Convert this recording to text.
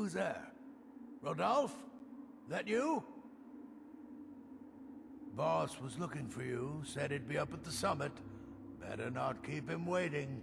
Who's there? Rodolphe? That you? Boss was looking for you, said he'd be up at the summit. Better not keep him waiting.